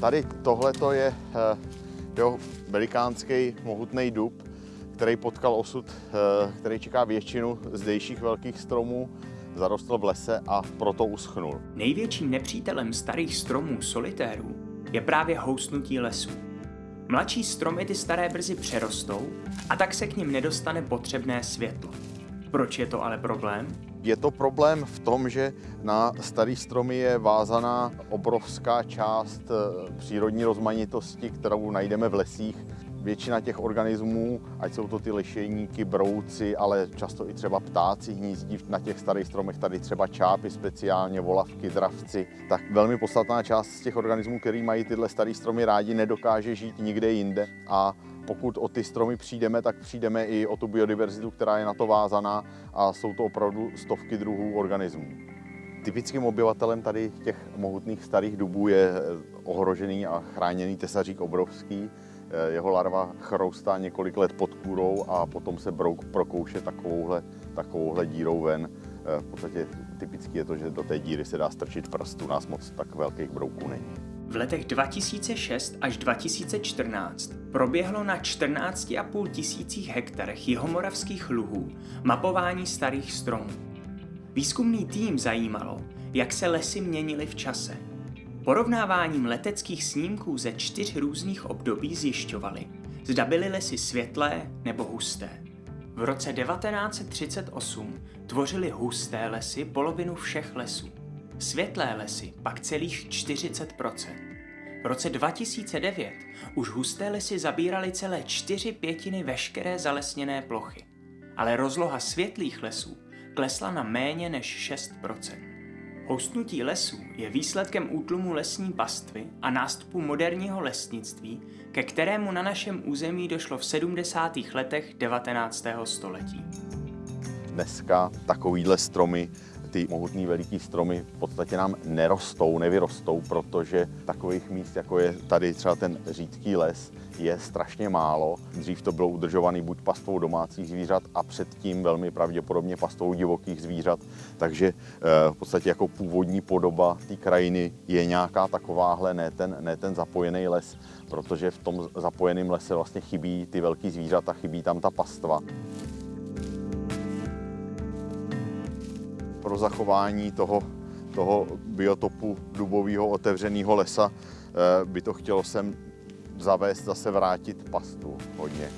Tady tohle je eh, jo, velikánský mohutný dub, který potkal osud, eh, který čeká většinu zdejších velkých stromů, zarostl v lese a proto uschnul. Největším nepřítelem starých stromů solitérů je právě housnutí lesů. Mladší stromy ty staré brzy přerostou a tak se k nim nedostane potřebné světlo. Proč je to ale problém? Je to problém v tom, že na starý stromy je vázaná obrovská část eh, přírodní rozmanitosti, kterou najdeme v lesích. Většina těch organismů, ať jsou to ty lišejníky, brouci, ale často i třeba ptáci hnízdí na těch starých stromech, tady třeba čápy speciálně, volavky, dravci, tak velmi podstatná část z těch organismů, který mají tyhle staré stromy rádi, nedokáže žít nikde jinde a pokud o ty stromy přijdeme, tak přijdeme i o tu biodiverzitu, která je na to vázaná a jsou to opravdu stovky druhů organismů. Typickým obyvatelem tady těch mohutných starých dubů je eh, ohrožený a chráněný tesařík obrovský. Eh, jeho larva chroustá několik let pod kůrou a potom se brouk prokouše takovouhle, takovouhle dírou ven. Eh, v podstatě typicky je to, že do té díry se dá strčit prst, u nás moc tak velkých brouků není. V letech 2006 až 2014 proběhlo na 14,5 tisících hektarech jihomoravských luhů mapování starých stromů. Výzkumný tým zajímalo, jak se lesy měnily v čase. Porovnáváním leteckých snímků ze čtyř různých období zjišťovali, zda byly lesy světlé nebo husté. V roce 1938 tvořily husté lesy polovinu všech lesů. Světlé lesy pak celých 40% V roce 2009 už husté lesy zabíraly celé čtyři pětiny veškeré zalesněné plochy, ale rozloha světlých lesů klesla na méně než 6% Houstnutí lesů je výsledkem útlumu lesní pastvy a nástupu moderního lesnictví, ke kterému na našem území došlo v 70. letech 19. století. Dneska takovýhle stromy ty mohutný veliký stromy v podstatě nám nerostou, nevyrostou, protože takových míst, jako je tady třeba ten řídký les, je strašně málo. Dřív to bylo udržované buď pastvou domácích zvířat a předtím velmi pravděpodobně pastvou divokých zvířat, takže eh, v podstatě jako původní podoba té krajiny je nějaká takováhle, ne ten, ne ten zapojený les, protože v tom zapojeném lese vlastně chybí ty velký zvířata, chybí tam ta pastva. Pro zachování toho, toho biotopu dubového otevřeného lesa eh, by to chtělo sem zavést, zase vrátit pastu hodně.